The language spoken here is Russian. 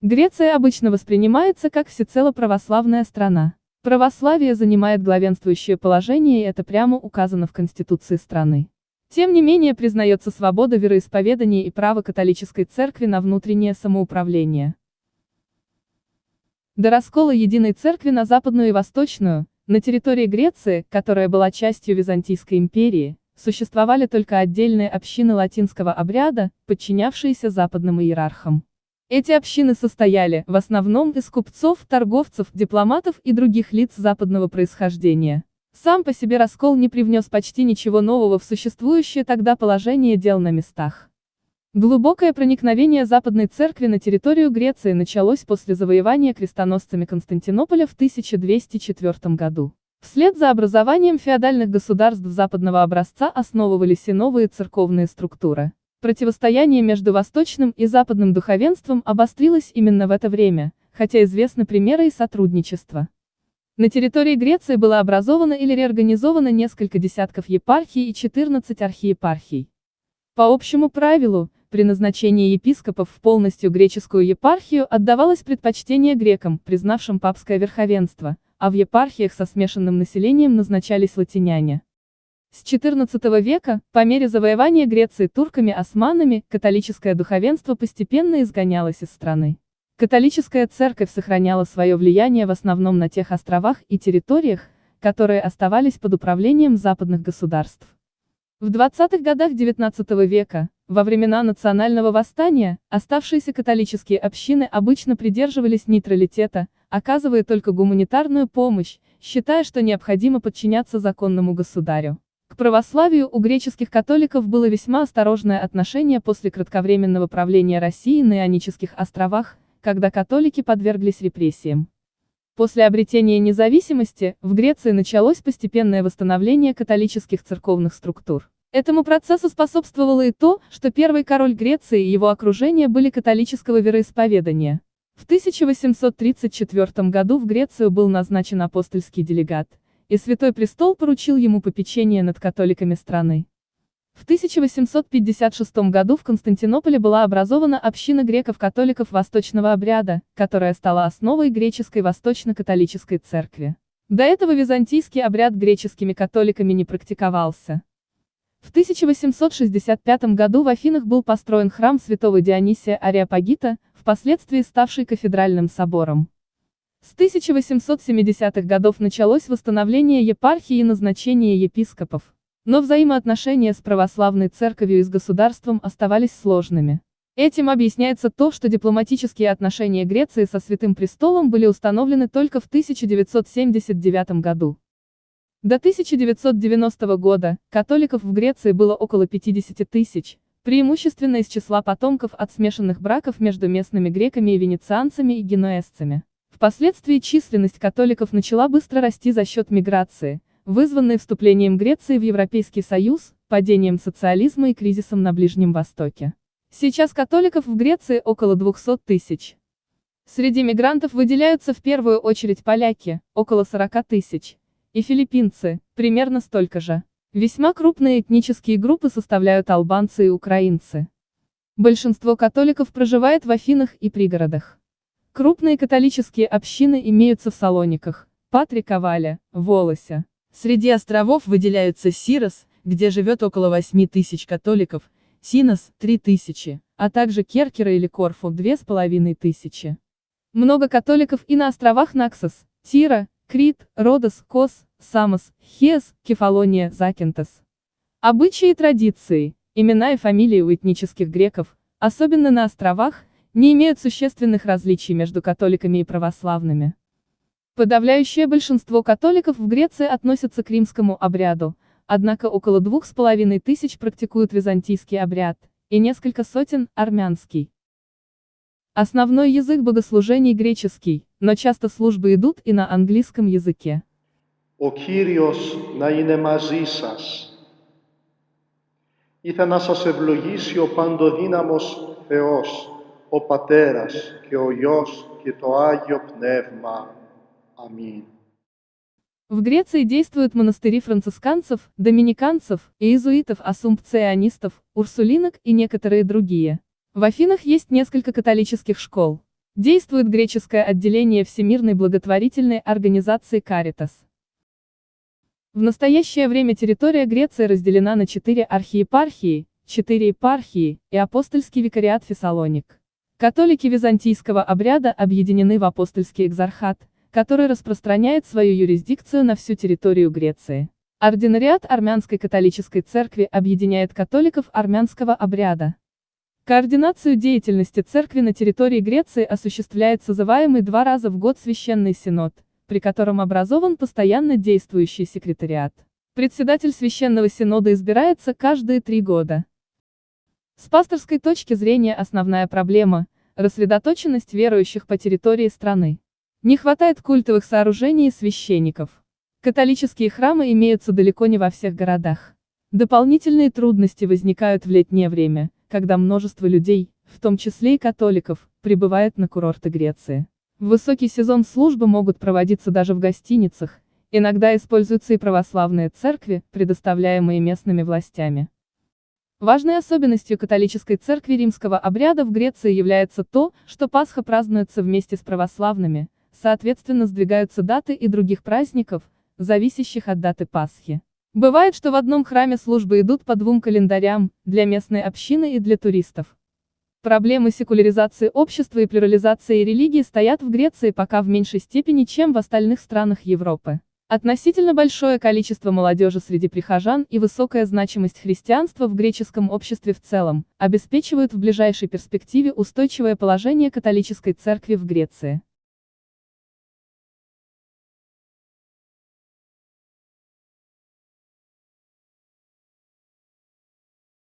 Греция обычно воспринимается как всецело православная страна. Православие занимает главенствующее положение и это прямо указано в Конституции страны. Тем не менее признается свобода вероисповедания и право католической церкви на внутреннее самоуправление. До раскола единой церкви на западную и восточную, на территории Греции, которая была частью Византийской империи, существовали только отдельные общины латинского обряда, подчинявшиеся западным иерархам. Эти общины состояли, в основном, из купцов, торговцев, дипломатов и других лиц западного происхождения. Сам по себе раскол не привнес почти ничего нового в существующее тогда положение дел на местах. Глубокое проникновение Западной Церкви на территорию Греции началось после завоевания крестоносцами Константинополя в 1204 году. Вслед за образованием феодальных государств западного образца основывались и новые церковные структуры. Противостояние между восточным и западным духовенством обострилось именно в это время, хотя известны примеры и сотрудничества. На территории Греции было образовано или реорганизовано несколько десятков епархий и 14 архиепархий. По общему правилу, при назначении епископов в полностью греческую епархию отдавалось предпочтение грекам, признавшим папское верховенство, а в епархиях со смешанным населением назначались латиняне. С XIV века, по мере завоевания Греции турками-османами, католическое духовенство постепенно изгонялось из страны. Католическая церковь сохраняла свое влияние в основном на тех островах и территориях, которые оставались под управлением западных государств. В 20-х годах XIX века, во времена национального восстания, оставшиеся католические общины обычно придерживались нейтралитета, оказывая только гуманитарную помощь, считая, что необходимо подчиняться законному государю. К православию у греческих католиков было весьма осторожное отношение после кратковременного правления России на Ионических островах, когда католики подверглись репрессиям. После обретения независимости, в Греции началось постепенное восстановление католических церковных структур. Этому процессу способствовало и то, что первый король Греции и его окружение были католического вероисповедания. В 1834 году в Грецию был назначен апостольский делегат, и Святой Престол поручил ему попечение над католиками страны. В 1856 году в Константинополе была образована община греков-католиков восточного обряда, которая стала основой греческой восточно-католической церкви. До этого византийский обряд греческими католиками не практиковался. В 1865 году в Афинах был построен храм святого Дионисия Ариапагита, впоследствии ставший кафедральным собором. С 1870-х годов началось восстановление епархии и назначение епископов. Но взаимоотношения с православной церковью и с государством оставались сложными. Этим объясняется то, что дипломатические отношения Греции со Святым Престолом были установлены только в 1979 году. До 1990 года, католиков в Греции было около 50 тысяч, преимущественно из числа потомков от смешанных браков между местными греками и венецианцами и генуэзцами. Впоследствии численность католиков начала быстро расти за счет миграции, вызванной вступлением Греции в Европейский Союз, падением социализма и кризисом на Ближнем Востоке. Сейчас католиков в Греции около 200 тысяч. Среди мигрантов выделяются в первую очередь поляки, около 40 тысяч, и филиппинцы, примерно столько же. Весьма крупные этнические группы составляют албанцы и украинцы. Большинство католиков проживает в Афинах и пригородах. Крупные католические общины имеются в Салониках, Патриковале, Волосе. Среди островов выделяются Сирос, где живет около 8 тысяч католиков, Синос – 3 тысячи, а также Керкера или Корфу – 2,5 тысячи. Много католиков и на островах Наксос, Тира, Крит, Родос, Кос, Самос, Хес, Кефалония, Закинтос. Обычаи и традиции, имена и фамилии у этнических греков, особенно на островах, не имеют существенных различий между католиками и православными. Подавляющее большинство католиков в Греции относятся к римскому обряду, однако около двух с половиной тысяч практикуют византийский обряд, и несколько сотен – армянский. Основной язык богослужений греческий, но часто службы идут и на английском языке. Ο Κύριος να είναι μαζί σας. Ήθε να σας ευλογήσει ο Παντοδύναμος Θεός, ο Πατέρας και ο Υιός και το Άγιο Πνεύμα. Аминь. В Греции действуют монастыри францисканцев, доминиканцев, иезуитов, ассумпционистов, урсулинок и некоторые другие. В Афинах есть несколько католических школ. Действует греческое отделение Всемирной благотворительной организации Caritas. В настоящее время территория Греции разделена на четыре архиепархии, четыре епархии и апостольский викариат Фессалоник. Католики византийского обряда объединены в апостольский экзархат, который распространяет свою юрисдикцию на всю территорию Греции. Ординариат Армянской католической церкви объединяет католиков армянского обряда. Координацию деятельности церкви на территории Греции осуществляет созываемый два раза в год Священный Синод, при котором образован постоянно действующий секретариат. Председатель Священного Синода избирается каждые три года. С пасторской точки зрения основная проблема – рассредоточенность верующих по территории страны. Не хватает культовых сооружений и священников. Католические храмы имеются далеко не во всех городах. Дополнительные трудности возникают в летнее время – когда множество людей, в том числе и католиков, прибывает на курорты Греции. В высокий сезон службы могут проводиться даже в гостиницах, иногда используются и православные церкви, предоставляемые местными властями. Важной особенностью католической церкви римского обряда в Греции является то, что Пасха празднуется вместе с православными, соответственно сдвигаются даты и других праздников, зависящих от даты Пасхи. Бывает, что в одном храме службы идут по двум календарям, для местной общины и для туристов. Проблемы секуляризации общества и плюрализации религии стоят в Греции пока в меньшей степени, чем в остальных странах Европы. Относительно большое количество молодежи среди прихожан и высокая значимость христианства в греческом обществе в целом, обеспечивают в ближайшей перспективе устойчивое положение католической церкви в Греции.